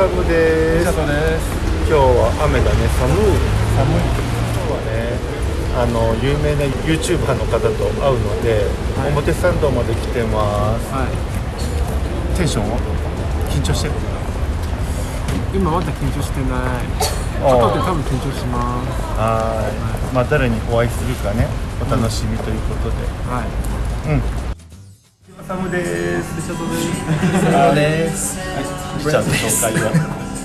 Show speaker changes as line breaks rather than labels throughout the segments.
サムです。今日は雨だね寒い。
寒い。
今日はねあの有名な YouTuber の方と会うので、
はい。
表参道まで来てます。
はい。
テンションは？緊張してる？
今まだ緊張してない。
あー。
後で多分緊張します。
はい。まあ誰にお会いするかねお楽しみということで。
はい。
うんサムです。
リチャードです。
あです。リチャード紹介は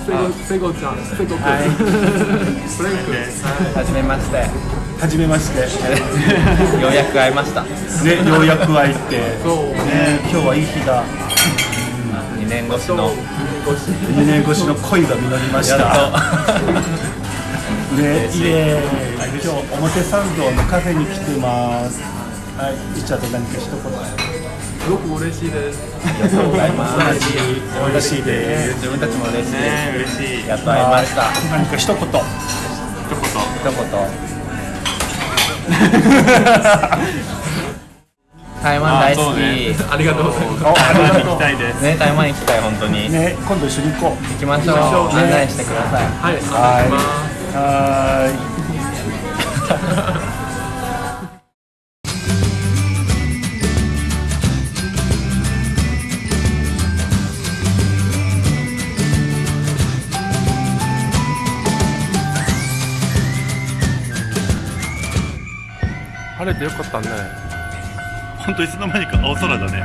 セゴセゴちゃん。セゴくん。
はい
フレンク。
はじめまして。
はじめまして。
ようやく会いました。
ねようやく会えて。
そう。
ね今日はいい日だ。
2年越しの。
2年越し。の恋が実りました。
や
ね、イエーイ。今日表参道のカフェに来てます。はい、リチャード何か一言
すごく嬉しいです。
ありがとうございます。
嬉しいです。
自分たちも嬉しいです。
嬉しい
やっと会いました。
何か一言
一言
一言。台湾大好き。ね
ありがとうございます
ありがと
行き。たいです
台湾行き。たい本当に。
うね、今度一緒に行こう
行き。ましょう。案内してください。
はいお願い
はーい
れてよかったね
本当いつの間にか青空だね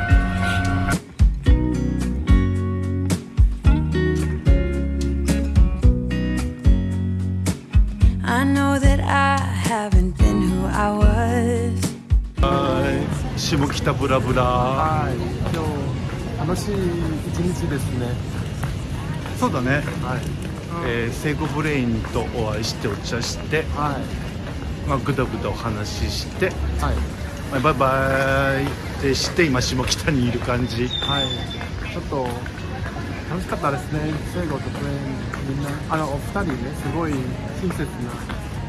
はい下北ブラブラ
はい今日楽しい一日ですね
そうだね、
はい
えー、セイゴブレインとお会いしてお茶して、
はい
まあ、ぐだぐだお話しして、
はい。
まあバイバイ。ってして今下北にいる感じ。
はい。ちょっと楽しかったですね。セイゴとみんなあのお二人ねすごい親切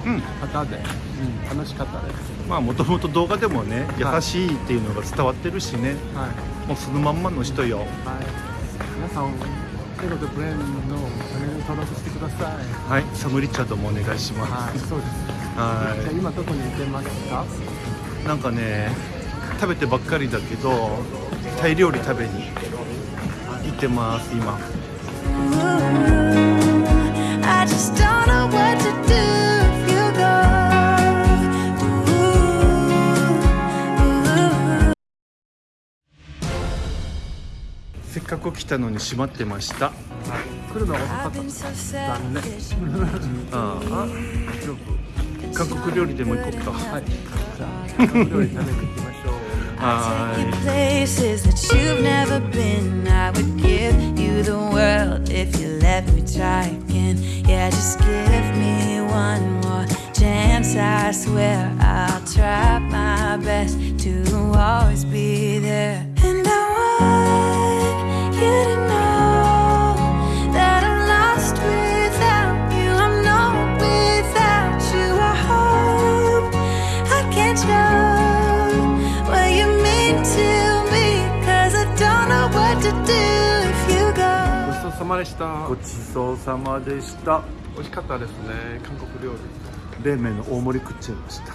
うん。
な方で、うん、楽しかったです。
まあもともと動画でもね
はい。
優しいっていうのが伝わってるしね、
はい。
もうそのまんまの人よ。
はい。皆さんセイゴとプレインのチャンネル登録してください。
はい。サムリチャードもお願いします。
はい。そうです。
は
じゃあ今どこにいてますか？
いなんかね食べてばっかりだけどタイ料理食べに行ってます今たのに閉まってました
来るのが遅かった残念.
ああ大丈夫韓国料理でも行こうか
はいじゃあ韓国料理食べに行きましょう.
Take you places that you've never been. I would give you the world if you let me try again. Yeah, just give me one more chance. I swear I'll try my best to always be
までした。
ごちそうさまでした。
美味しかったですね。韓国料理。
冷麺の大盛り食っちゃいました。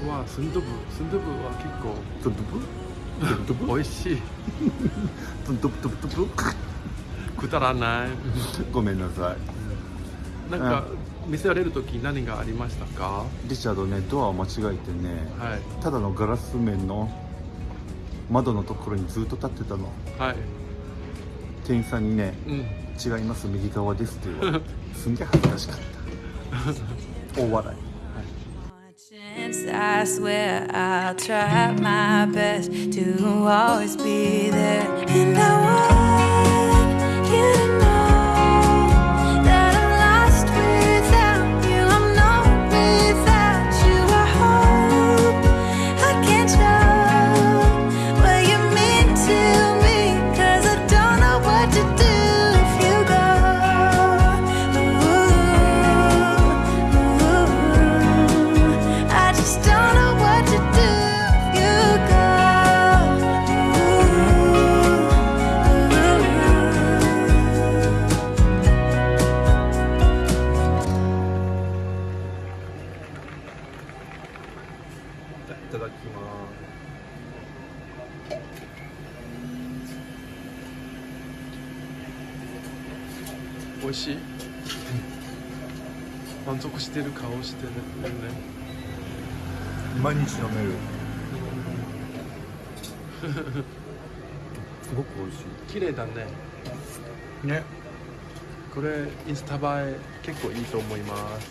僕はスンドゥブスンドゥブは結構。
ドゥドゥブドゥドゥブ
美味しい。
ドゥドゥブドゥブドゥブ
くだらない。
ごめんなさい。
なんか見せられる時何がありましたか？
リチャードねドアを間違えてね。
はい。
ただのガラス面の窓のところにずっと立ってたの。
はい。
店員さんにね
うん「
違います右側です」って言われてすんげえ恥ずかしかった大笑い
I swear I'll try my best to always be there. And I want you to know
美味しい？満足してる顔してるよね。
毎日飲める。すごく美味し
綺麗だね。
いね。
これインスタ映え結構いいと思います。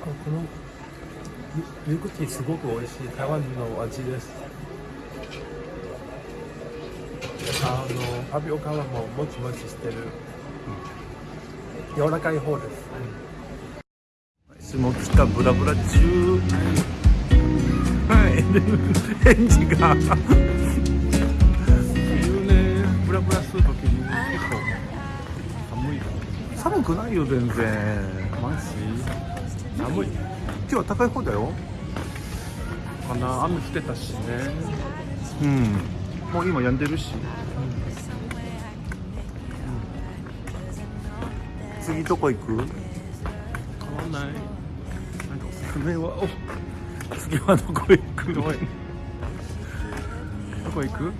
このミルクティーすごく美味しい。台湾の味ですあのタピオカはもうもちもちしてる、柔らかい方です、
下北ブラブラ中はい。返事が
冬ねブラブラするときに結構 寒い。
寒くない。よ全然
マジ寒い。
今日は高い方だよ。
かな。雨降ってたしね。
うんもう今病んでるし、次どこ行く？
変わんない。なんかおすすめはお
次はどこ行く？
どこへどこ行く？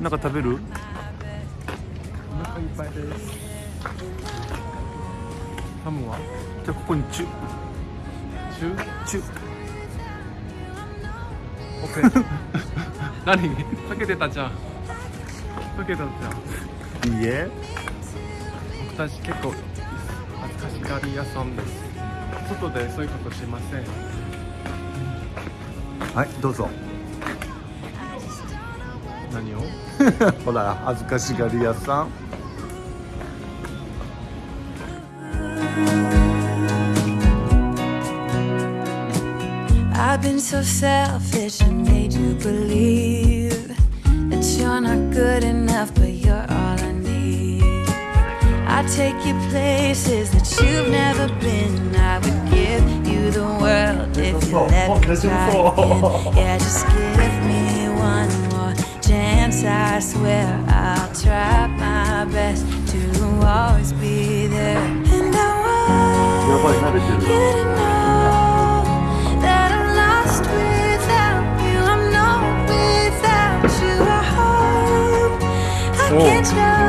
なんか食べる
お腹いっぱいです。ハムは？
じゃあここにチュ
中
チュ
オッケー何？かけてたじゃん。かけてたじゃん。
いいえ。
僕たち結構恥ずかしがり屋さんです。外でそういうことしません。
はいどうぞ。
何を？
ほら恥ずかしがり屋さん
I've been so selfish and made you believe that you're not good enough, but you're all I need. I take you places that you've never been. I would give you the world if you let me try again. Yeah, just give me one more chance. I swear I'll try my best to always be there. And I want you to know Whoa.